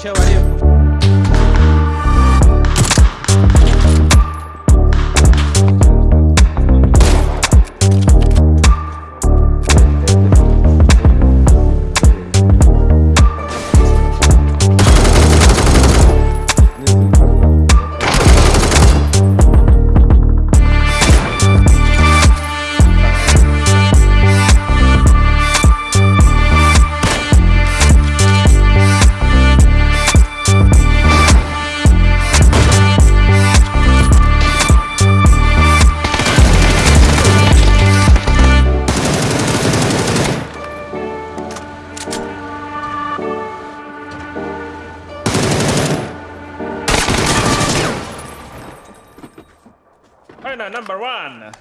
show. Adios. China number one.